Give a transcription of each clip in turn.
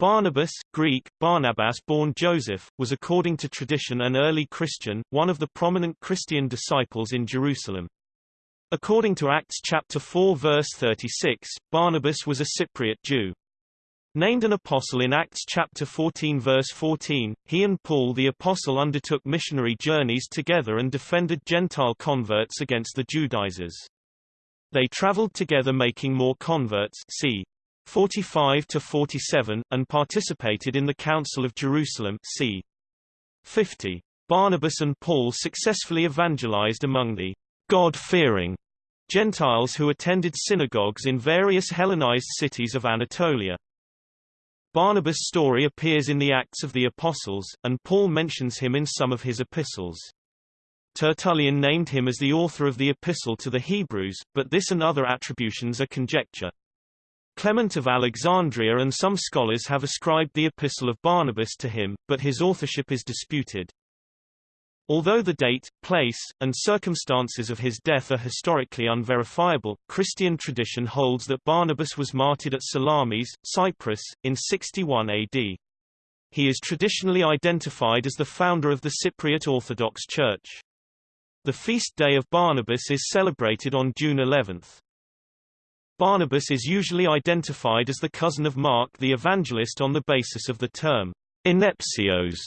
Barnabas, Greek, Barnabas born Joseph, was according to tradition an early Christian, one of the prominent Christian disciples in Jerusalem. According to Acts chapter 4 verse 36, Barnabas was a Cypriot Jew. Named an apostle in Acts chapter 14 verse 14, he and Paul the apostle undertook missionary journeys together and defended Gentile converts against the Judaizers. They traveled together making more converts see 45 to 47, and participated in the Council of Jerusalem c. 50. Barnabas and Paul successfully evangelized among the God-fearing Gentiles who attended synagogues in various Hellenized cities of Anatolia. Barnabas' story appears in the Acts of the Apostles, and Paul mentions him in some of his epistles. Tertullian named him as the author of the Epistle to the Hebrews, but this and other attributions are conjecture. Clement of Alexandria and some scholars have ascribed the Epistle of Barnabas to him, but his authorship is disputed. Although the date, place, and circumstances of his death are historically unverifiable, Christian tradition holds that Barnabas was martyred at Salamis, Cyprus, in 61 AD. He is traditionally identified as the founder of the Cypriot Orthodox Church. The feast day of Barnabas is celebrated on June 11. Barnabas is usually identified as the cousin of Mark the Evangelist on the basis of the term anepsios,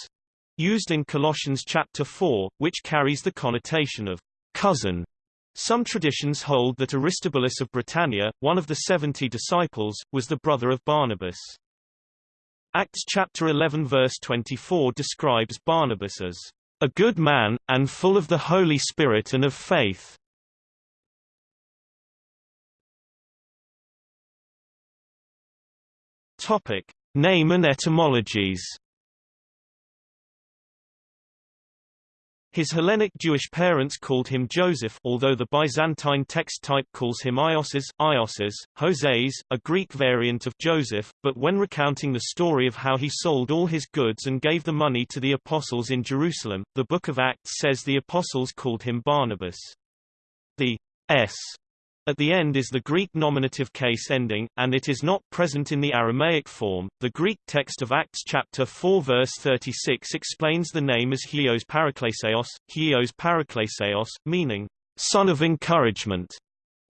used in Colossians chapter 4, which carries the connotation of cousin. Some traditions hold that Aristobulus of Britannia, one of the seventy disciples, was the brother of Barnabas. Acts chapter 11 verse 24 describes Barnabas as a good man, and full of the Holy Spirit and of faith, Topic: Name and etymologies. His Hellenic Jewish parents called him Joseph although the Byzantine text type calls him Ioses, Ioses, Joses, a Greek variant of Joseph, but when recounting the story of how he sold all his goods and gave the money to the apostles in Jerusalem, the Book of Acts says the apostles called him Barnabas. The S at the end is the Greek nominative case ending, and it is not present in the Aramaic form. The Greek text of Acts chapter 4 verse 36 explains the name as Hios Parakleseos, Hios Parakleseos, meaning, son of encouragement,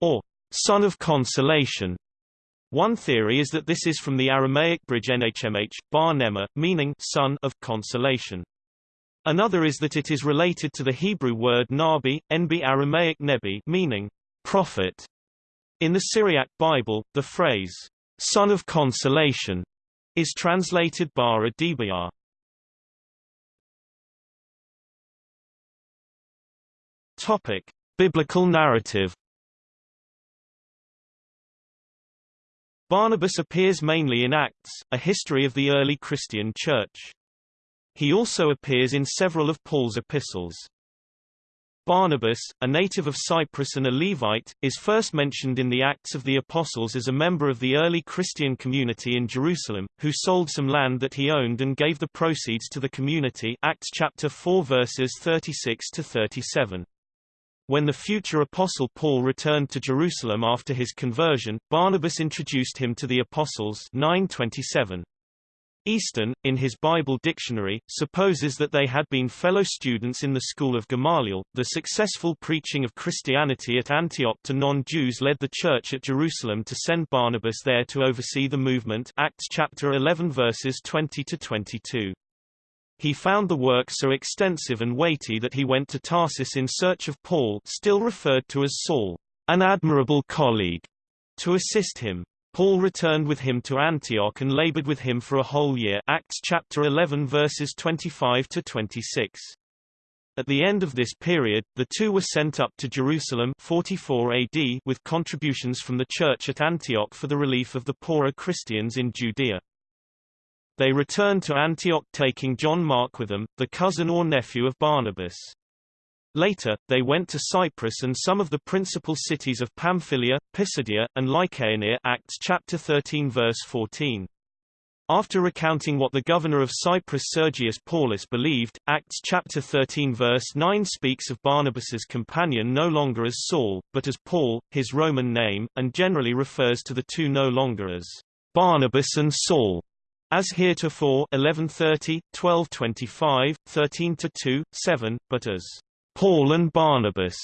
or son of consolation. One theory is that this is from the Aramaic bridge nhmh, bar nema, meaning son of consolation. Another is that it is related to the Hebrew word nabi, nb Aramaic nebi, meaning prophet. In the Syriac Bible, the phrase, son of consolation, is translated bara dibiyah. Topic: Biblical narrative. Barnabas appears mainly in Acts, a history of the early Christian church. He also appears in several of Paul's epistles. Barnabas, a native of Cyprus and a Levite, is first mentioned in the Acts of the Apostles as a member of the early Christian community in Jerusalem, who sold some land that he owned and gave the proceeds to the community Acts chapter 4 verses 36 to 37. When the future apostle Paul returned to Jerusalem after his conversion, Barnabas introduced him to the apostles 927. Easton, in his Bible dictionary, supposes that they had been fellow students in the school of Gamaliel. The successful preaching of Christianity at Antioch to non-Jews led the church at Jerusalem to send Barnabas there to oversee the movement. Acts chapter 11 verses 20 to 22. He found the work so extensive and weighty that he went to Tarsus in search of Paul, still referred to as Saul, an admirable colleague, to assist him. Paul returned with him to Antioch and labored with him for a whole year Acts chapter 11 verses 25 to 26. At the end of this period, the two were sent up to Jerusalem 44 AD with contributions from the church at Antioch for the relief of the poorer Christians in Judea. They returned to Antioch taking John Mark with them, the cousin or nephew of Barnabas. Later, they went to Cyprus and some of the principal cities of Pamphylia, Pisidia, and Lycaonia Acts chapter 13 verse 14. After recounting what the governor of Cyprus Sergius Paulus believed, Acts chapter 13 verse 9 speaks of Barnabas's companion no longer as Saul, but as Paul, his Roman name, and generally refers to the two no longer as Barnabas and Saul, as heretofore 1130, 1225, 13 to 2, 7, but as Paul and Barnabas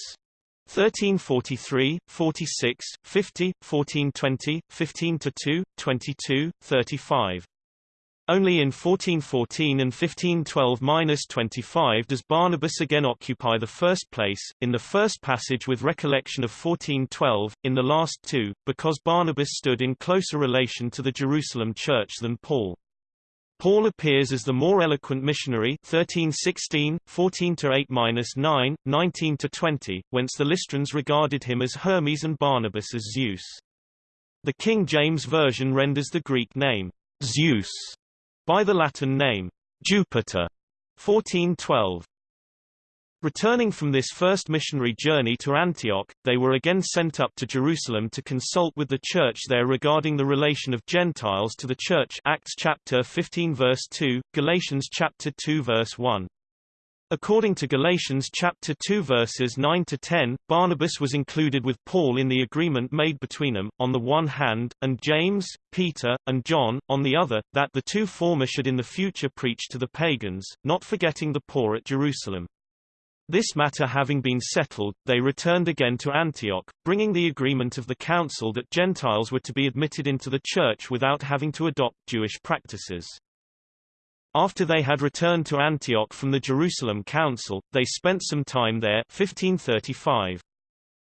1343, 46, 50, 1420, 15 to 2, 22, 35. Only in 1414 and 1512-25 does Barnabas again occupy the first place, in the first passage with recollection of 1412, in the last two, because Barnabas stood in closer relation to the Jerusalem church than Paul. Paul appears as the more eloquent missionary 1316, 14-8-9, 19-20, whence the Lystrans regarded him as Hermes and Barnabas as Zeus. The King James Version renders the Greek name, Zeus, by the Latin name, Jupiter, 1412. Returning from this first missionary journey to Antioch, they were again sent up to Jerusalem to consult with the church there regarding the relation of Gentiles to the church Acts chapter 15 verse 2, Galatians chapter 2 verse 1. According to Galatians chapter 2 verses 9 to 10, Barnabas was included with Paul in the agreement made between them, on the one hand, and James, Peter, and John, on the other, that the two former should in the future preach to the pagans, not forgetting the poor at Jerusalem. This matter having been settled, they returned again to Antioch, bringing the agreement of the council that Gentiles were to be admitted into the church without having to adopt Jewish practices. After they had returned to Antioch from the Jerusalem Council, they spent some time there 1535.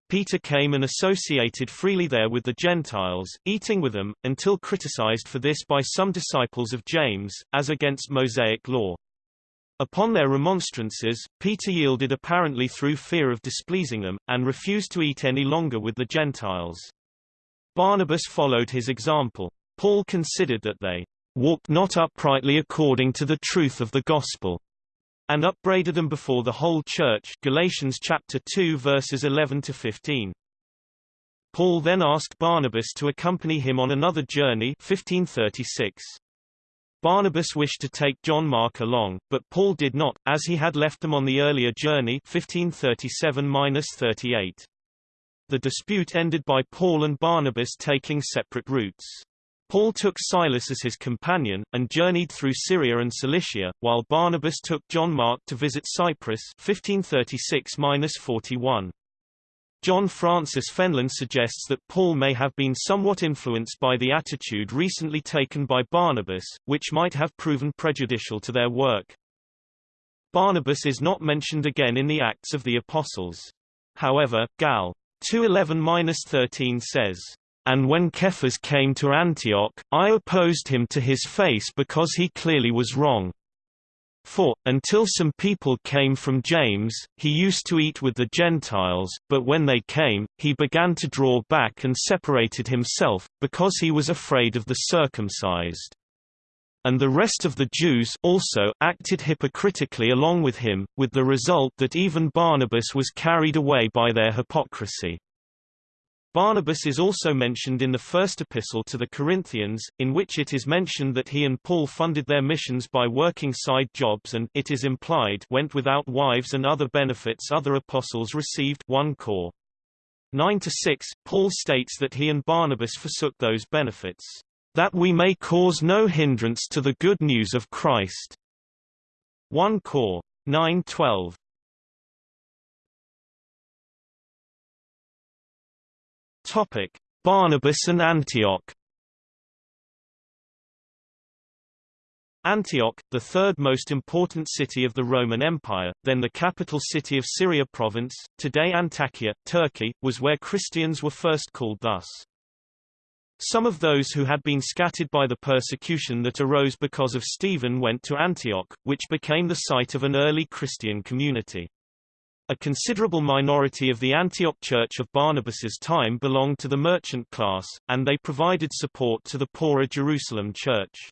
Peter came and associated freely there with the Gentiles, eating with them, until criticized for this by some disciples of James, as against Mosaic law. Upon their remonstrances, Peter yielded apparently through fear of displeasing them, and refused to eat any longer with the Gentiles. Barnabas followed his example. Paul considered that they walked not uprightly according to the truth of the gospel, and upbraided them before the whole church Galatians chapter 2 verses 11 to 15. Paul then asked Barnabas to accompany him on another journey 1536. Barnabas wished to take John Mark along, but Paul did not, as he had left them on the earlier journey 1537-38. The dispute ended by Paul and Barnabas taking separate routes. Paul took Silas as his companion, and journeyed through Syria and Cilicia, while Barnabas took John Mark to visit Cyprus 1536-41. John Francis Fenlon suggests that Paul may have been somewhat influenced by the attitude recently taken by Barnabas, which might have proven prejudicial to their work. Barnabas is not mentioned again in the Acts of the Apostles. However, Gal. 211-13 says, and when Cephas came to Antioch, I opposed him to his face because he clearly was wrong. For, until some people came from James, he used to eat with the Gentiles, but when they came, he began to draw back and separated himself, because he was afraid of the circumcised. And the rest of the Jews also acted hypocritically along with him, with the result that even Barnabas was carried away by their hypocrisy. Barnabas is also mentioned in the first epistle to the Corinthians, in which it is mentioned that he and Paul funded their missions by working side jobs and it is implied went without wives and other benefits other apostles received 1 Cor. 9 to 6, Paul states that he and Barnabas forsook those benefits, that we may cause no hindrance to the good news of Christ. 1 Cor. 9:12. Topic: Barnabas and Antioch. Antioch, the third most important city of the Roman Empire, then the capital city of Syria province, today Antakya, Turkey, was where Christians were first called thus. Some of those who had been scattered by the persecution that arose because of Stephen went to Antioch, which became the site of an early Christian community. A considerable minority of the Antioch Church of Barnabas's time belonged to the merchant class, and they provided support to the poorer Jerusalem church.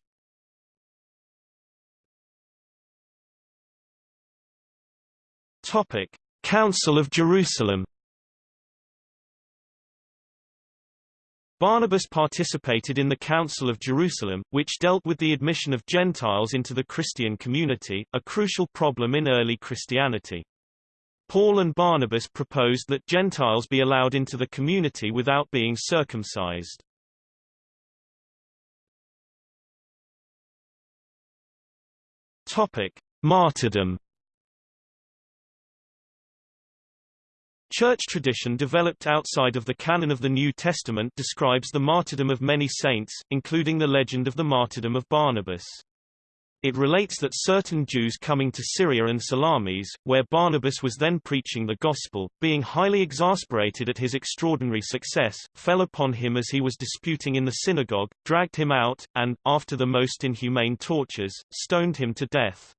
Topic: Council of Jerusalem. Barnabas participated in the Council of Jerusalem, which dealt with the admission of Gentiles into the Christian community, a crucial problem in early Christianity. Paul and Barnabas proposed that Gentiles be allowed into the community without being circumcised. Topic: Martyrdom. Church tradition developed outside of the canon of the New Testament describes the martyrdom of many saints, including the legend of the martyrdom of Barnabas. It relates that certain Jews coming to Syria and Salamis, where Barnabas was then preaching the gospel, being highly exasperated at his extraordinary success, fell upon him as he was disputing in the synagogue, dragged him out, and, after the most inhumane tortures, stoned him to death.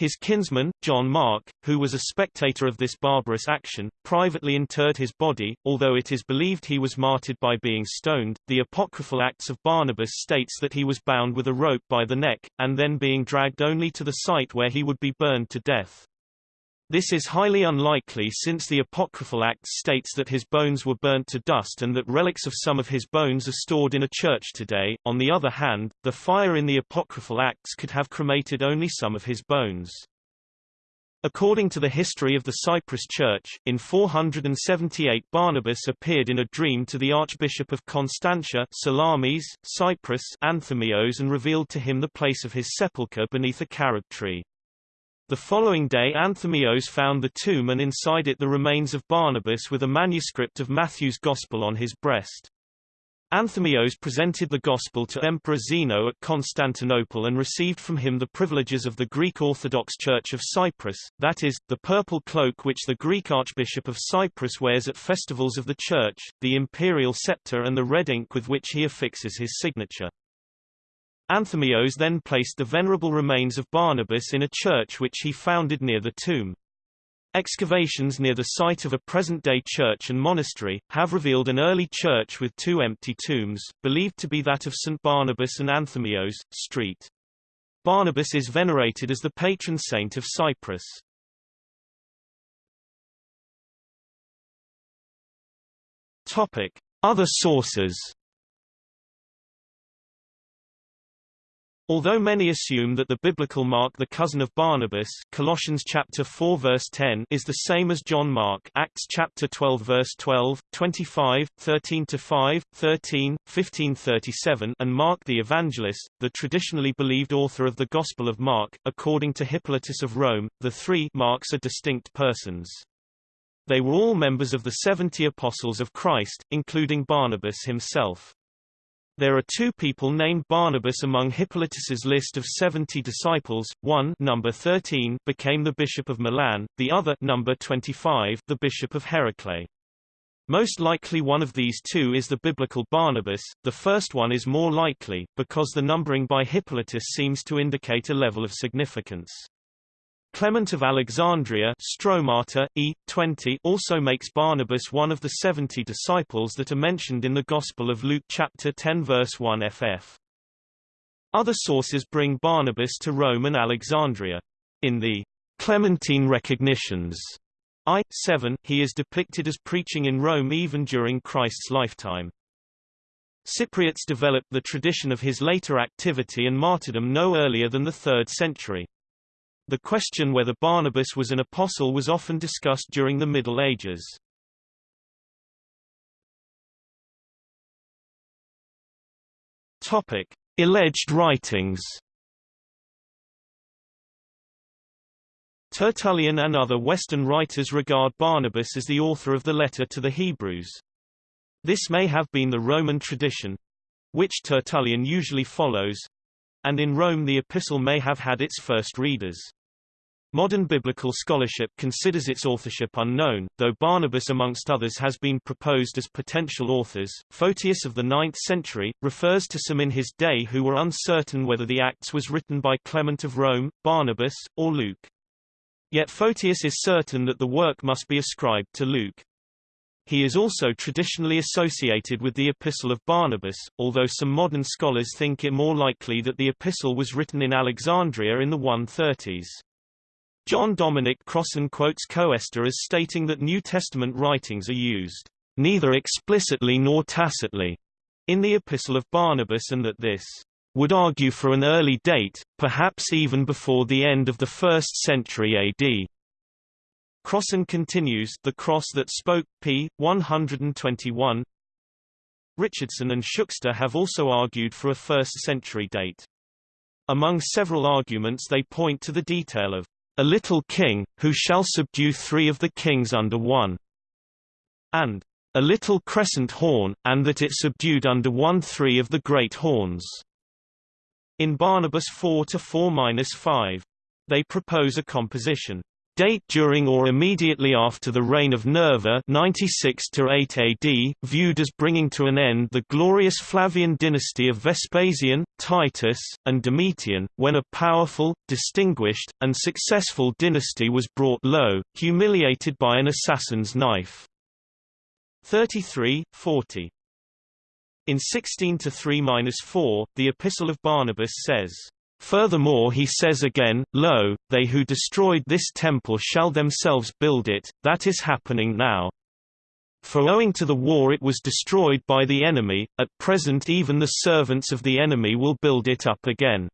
His kinsman, John Mark, who was a spectator of this barbarous action, privately interred his body, although it is believed he was martyred by being stoned. The apocryphal Acts of Barnabas states that he was bound with a rope by the neck, and then being dragged only to the site where he would be burned to death. This is highly unlikely since the Apocryphal Acts states that his bones were burnt to dust and that relics of some of his bones are stored in a church today. On the other hand, the fire in the Apocryphal Acts could have cremated only some of his bones. According to the history of the Cyprus Church, in 478 Barnabas appeared in a dream to the Archbishop of Constantia Salamis, Cyprus Anthemios and revealed to him the place of his sepulchre beneath a carob tree. The following day Anthemios found the tomb and inside it the remains of Barnabas with a manuscript of Matthew's Gospel on his breast. Anthemios presented the Gospel to Emperor Zeno at Constantinople and received from him the privileges of the Greek Orthodox Church of Cyprus, that is, the purple cloak which the Greek Archbishop of Cyprus wears at festivals of the Church, the imperial scepter and the red ink with which he affixes his signature. Anthemios then placed the venerable remains of Barnabas in a church which he founded near the tomb. Excavations near the site of a present-day church and monastery, have revealed an early church with two empty tombs, believed to be that of St. Barnabas and Anthemios, Street. Barnabas is venerated as the patron saint of Cyprus. Topic. Other sources Although many assume that the biblical Mark the cousin of Barnabas Colossians chapter 4 verse 10 is the same as John Mark Acts chapter 12 verse 12, 25, 13 to 5, 13, 15 37 and Mark the evangelist, the traditionally believed author of the Gospel of Mark, according to Hippolytus of Rome, the three Marks are distinct persons. They were all members of the seventy apostles of Christ, including Barnabas himself. There are two people named Barnabas among Hippolytus's list of 70 disciples. One, number 13, became the bishop of Milan; the other, number 25, the bishop of Heraclea. Most likely one of these two is the biblical Barnabas. The first one is more likely because the numbering by Hippolytus seems to indicate a level of significance. Clement of Alexandria Stromata, e. 20 also makes Barnabas one of the seventy disciples that are mentioned in the Gospel of Luke chapter 10 verse 1 ff. Other sources bring Barnabas to Rome and Alexandria. In the Clementine Recognitions I. 7, he is depicted as preaching in Rome even during Christ's lifetime. Cypriots developed the tradition of his later activity and martyrdom no earlier than the 3rd century. The question whether Barnabas was an apostle was often discussed during the Middle Ages. Topic: Alleged writings. Tertullian and other Western writers regard Barnabas as the author of the letter to the Hebrews. This may have been the Roman tradition, which Tertullian usually follows, and in Rome the epistle may have had its first readers. Modern biblical scholarship considers its authorship unknown, though Barnabas amongst others has been proposed as potential authors. Photius of the 9th century, refers to some in his day who were uncertain whether the Acts was written by Clement of Rome, Barnabas, or Luke. Yet Photius is certain that the work must be ascribed to Luke. He is also traditionally associated with the Epistle of Barnabas, although some modern scholars think it more likely that the epistle was written in Alexandria in the 130s. John Dominic Crossan quotes Koester as stating that New Testament writings are used, neither explicitly nor tacitly, in the Epistle of Barnabas and that this would argue for an early date, perhaps even before the end of the 1st century AD. Crossan continues The Cross That Spoke, p. 121 Richardson and Shukster have also argued for a 1st century date. Among several arguments they point to the detail of a little king, who shall subdue three of the kings under one, and a little crescent horn, and that it subdued under one three of the great horns. In Barnabas 4 to 4-5, they propose a composition date during or immediately after the reign of Nerva 96 8 AD, viewed as bringing to an end the glorious Flavian dynasty of Vespasian, Titus, and Domitian, when a powerful, distinguished, and successful dynasty was brought low, humiliated by an assassin's knife. 33, 40. In 16 to 3-4, the Epistle of Barnabas says, Furthermore he says again, Lo, they who destroyed this temple shall themselves build it, that is happening now. For owing to the war it was destroyed by the enemy, at present even the servants of the enemy will build it up again.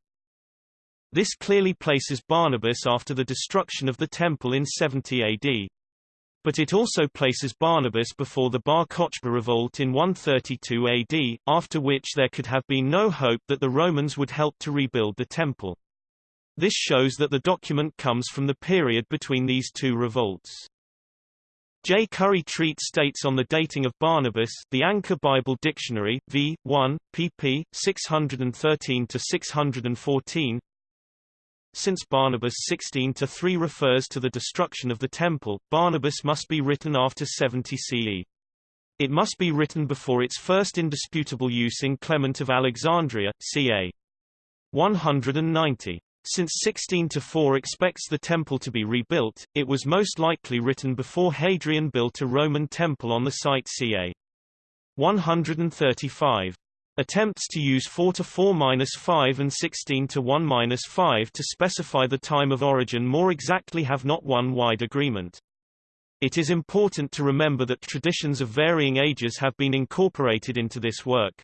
This clearly places Barnabas after the destruction of the temple in 70 AD but it also places Barnabas before the Bar Kokhba revolt in 132 AD, after which there could have been no hope that the Romans would help to rebuild the temple. This shows that the document comes from the period between these two revolts. J. Curry Treat states on the dating of Barnabas the Anchor Bible Dictionary, v. 1, pp. 613-614, since Barnabas 16-3 refers to the destruction of the temple, Barnabas must be written after 70 CE. It must be written before its first indisputable use in Clement of Alexandria, ca. 190. Since 16-4 expects the temple to be rebuilt, it was most likely written before Hadrian built a Roman temple on the site ca. 135. Attempts to use 4 to 4-5 and 16 to 1-5 to specify the time of origin more exactly have not won wide agreement. It is important to remember that traditions of varying ages have been incorporated into this work.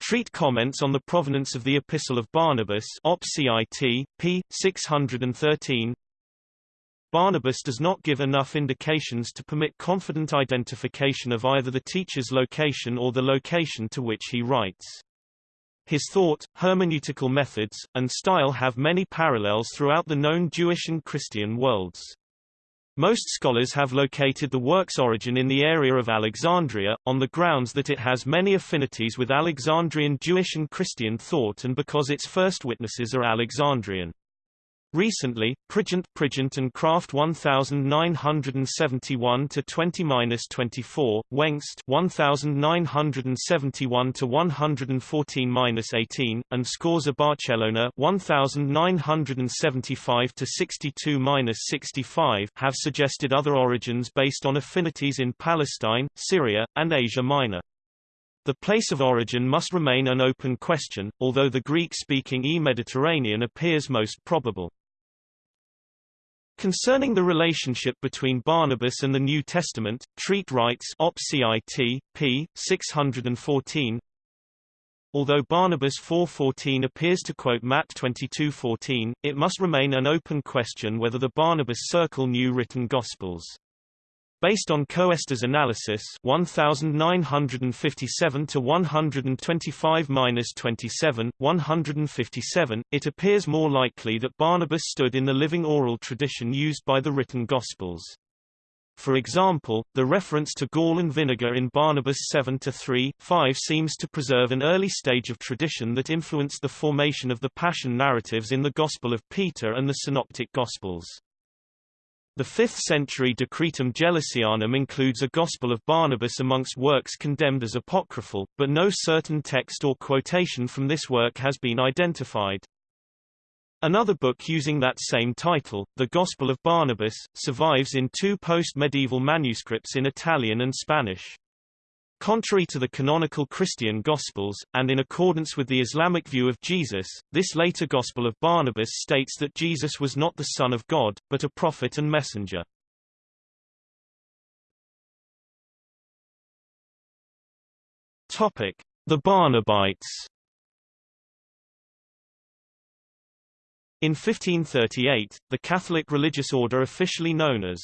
Treat comments on the provenance of the Epistle of Barnabas Op. CIT, p. 613, Barnabas does not give enough indications to permit confident identification of either the teacher's location or the location to which he writes. His thought, hermeneutical methods, and style have many parallels throughout the known Jewish and Christian worlds. Most scholars have located the work's origin in the area of Alexandria, on the grounds that it has many affinities with Alexandrian Jewish and Christian thought and because its first witnesses are Alexandrian. Recently, Prigent Prigent and Kraft 1971 to 20-24, Wengst 1971 to 114-18, and Scorza Barcellona 1975 to 62-65 have suggested other origins based on affinities in Palestine, Syria, and Asia Minor. The place of origin must remain an open question, although the Greek-speaking E-Mediterranean appears most probable. Concerning the relationship between Barnabas and the New Testament, Treat writes Op. Cit. p. 614, Although Barnabas 4.14 appears to quote Matt 22.14, it must remain an open question whether the Barnabas Circle knew written Gospels. Based on Koester's analysis 1957 to 125-27, 157, it appears more likely that Barnabas stood in the living oral tradition used by the written Gospels. For example, the reference to gall and vinegar in Barnabas 7 to 3, 5 seems to preserve an early stage of tradition that influenced the formation of the Passion narratives in the Gospel of Peter and the Synoptic Gospels. The 5th-century Decretum Gelasianum includes a Gospel of Barnabas amongst works condemned as apocryphal, but no certain text or quotation from this work has been identified. Another book using that same title, The Gospel of Barnabas, survives in two post-medieval manuscripts in Italian and Spanish. Contrary to the canonical Christian Gospels, and in accordance with the Islamic view of Jesus, this later Gospel of Barnabas states that Jesus was not the Son of God, but a prophet and messenger. Topic: The Barnabites. In 1538, the Catholic religious order officially known as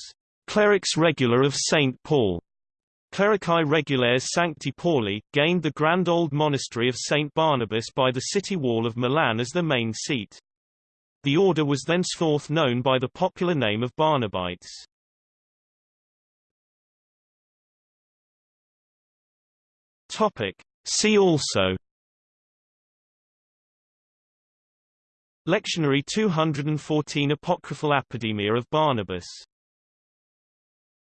Clerics Regular of St. Paul Clerici Regulares Sancti Pauli, gained the grand old monastery of St. Barnabas by the city wall of Milan as their main seat. The order was thenceforth known by the popular name of Barnabites. Topic. See also Lectionary 214 Apocryphal Apodemia of Barnabas